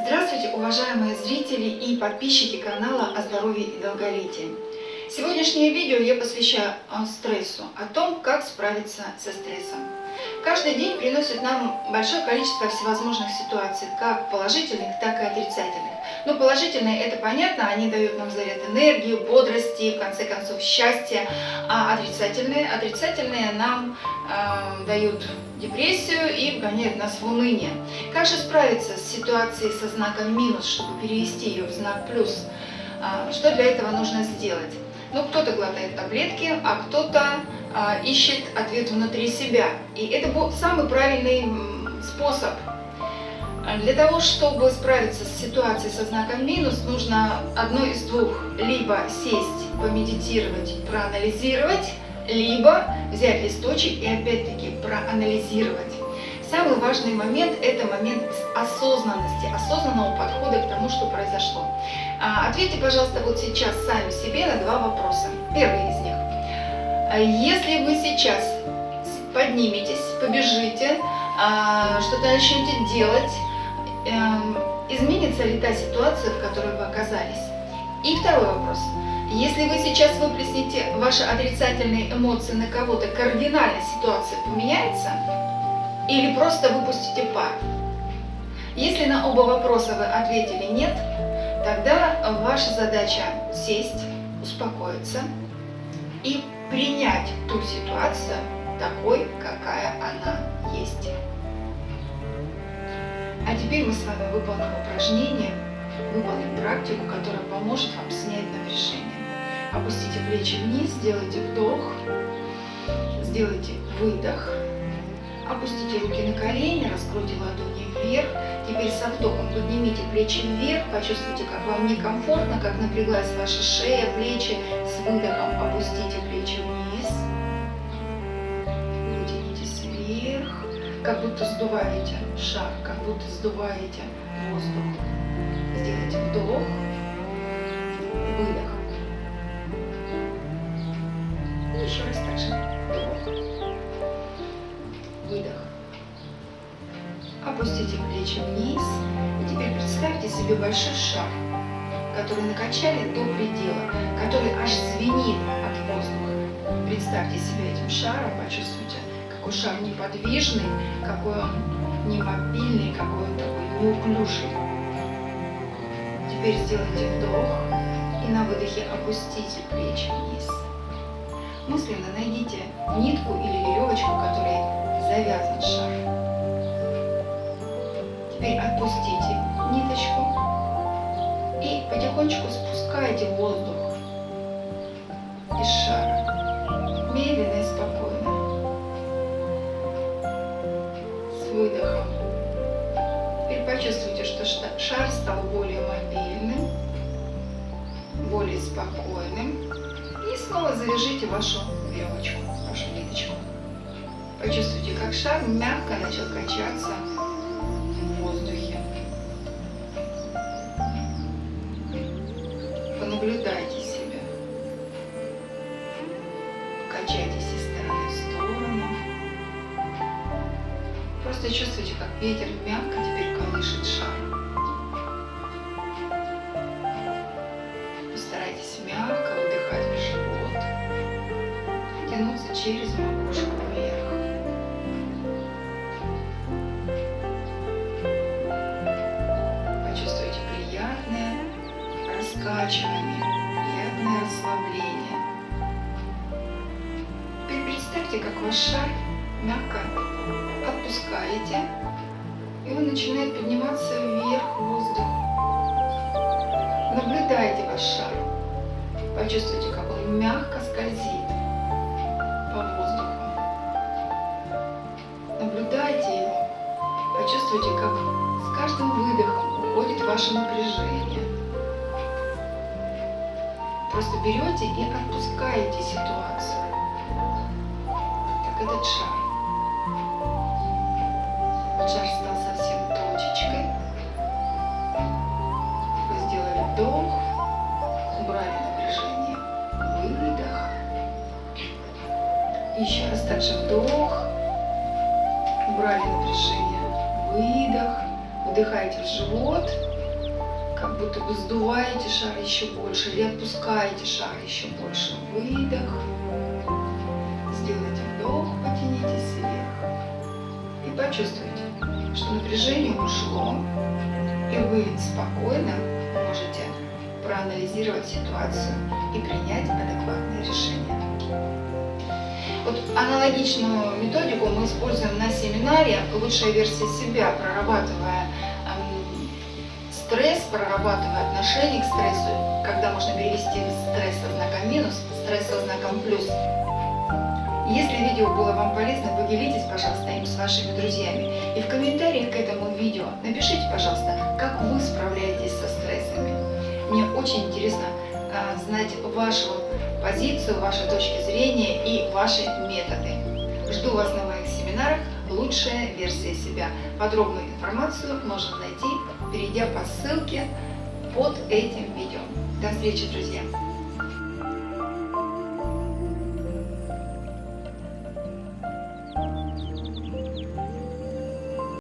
Здравствуйте, уважаемые зрители и подписчики канала о здоровье и долголетии. Сегодняшнее видео я посвящаю а, стрессу, о том, как справиться со стрессом. Каждый день приносит нам большое количество всевозможных ситуаций, как положительных, так и отрицательных. Ну, положительные, это понятно, они дают нам заряд энергии, бодрости, в конце концов, счастья. А отрицательные, отрицательные нам э, дают депрессию и вгоняют нас в уныние. Как же справиться с ситуацией со знаком минус, чтобы перевести ее в знак плюс? Э, что для этого нужно сделать? Ну, кто-то глотает таблетки, а кто-то э, ищет ответ внутри себя. И это был самый правильный способ для того, чтобы справиться с ситуацией со знаком минус, нужно одно из двух. Либо сесть, помедитировать, проанализировать, либо взять листочек и опять-таки проанализировать. Самый важный момент – это момент осознанности, осознанного подхода к тому, что произошло. А, ответьте, пожалуйста, вот сейчас сами себе на два вопроса. Первый из них. А, если вы сейчас подниметесь, побежите, а, что-то начнете делать, изменится ли та ситуация, в которой вы оказались? И второй вопрос. Если вы сейчас выплеснете ваши отрицательные эмоции на кого-то, кардинально ситуация поменяется? Или просто выпустите пар? Если на оба вопроса вы ответили нет, тогда ваша задача сесть, успокоиться и принять ту ситуацию такой, какая она есть. Теперь мы с вами выполним упражнение, выполним практику, которая поможет вам снять напряжение. Опустите плечи вниз, сделайте вдох, сделайте выдох. Опустите руки на колени, раскройте ладони вверх. Теперь со вдохом поднимите плечи вверх, почувствуйте, как вам некомфортно, как напряглась ваша шея, плечи. С выдохом опустите плечи вниз. Как будто сдуваете шар, как будто сдуваете воздух. Сделайте вдох, выдох. И еще раз так же. Вдох, выдох. Опустите плечи вниз. И теперь представьте себе большой шар, который накачали до предела, который аж звенит от воздуха. Представьте себя этим шаром, почувствуйте, какой шар неподвижный, какой он не мобильный, какой он такой неуклюжий. Теперь сделайте вдох и на выдохе опустите плечи вниз. Мысленно найдите нитку или веревочку, которой завязан шар. Теперь отпустите ниточку и потихонечку спускайте воздух более спокойным. И снова завяжите вашу веревочку, вашу ниточку. Почувствуйте, как шар мягко начал качаться в воздухе. Понаблюдайте себя. Качайтесь из стороны в сторону. Просто чувствуйте, как ветер мягко теперь колышет шар. Тянуться через макушку вверх. Почувствуйте приятное раскачивание, приятное расслабление. Теперь представьте, как ваш шар мягко отпускаете, и он начинает подниматься вверх в воздух. Наблюдайте ваш шар. Почувствуйте, как он мягко скользит Почувствуйте, как с каждым выдохом уходит ваше напряжение. Просто берете и отпускаете ситуацию. Так этот шар. Шар стал совсем точечкой. Вы сделали вдох, убрали напряжение, выдох. Еще раз также вдох, убрали напряжение, выдох. Вдыхаете в живот как будто бы сдуваете шар еще больше или отпускаете шар еще больше. Выдох. Сделайте вдох, потянитесь вверх. И почувствуйте, что напряжение ушло, и вы спокойно можете проанализировать ситуацию и принять адекватное решение. Вот аналогичную методику мы используем на семинаре «Лучшая версия себя», прорабатывая эм, стресс, прорабатывая отношение к стрессу, когда можно перевести стресс со знаком минус, стресс со знаком плюс. Если видео было вам полезно, поделитесь, пожалуйста, им с вашими друзьями. И в комментариях к этому видео напишите, пожалуйста, как вы справляетесь со стрессами. Мне очень интересно знать вашу позицию, ваши точки зрения и ваши методы. Жду вас на моих семинарах «Лучшая версия себя». Подробную информацию можно найти, перейдя по ссылке под этим видео. До встречи, друзья!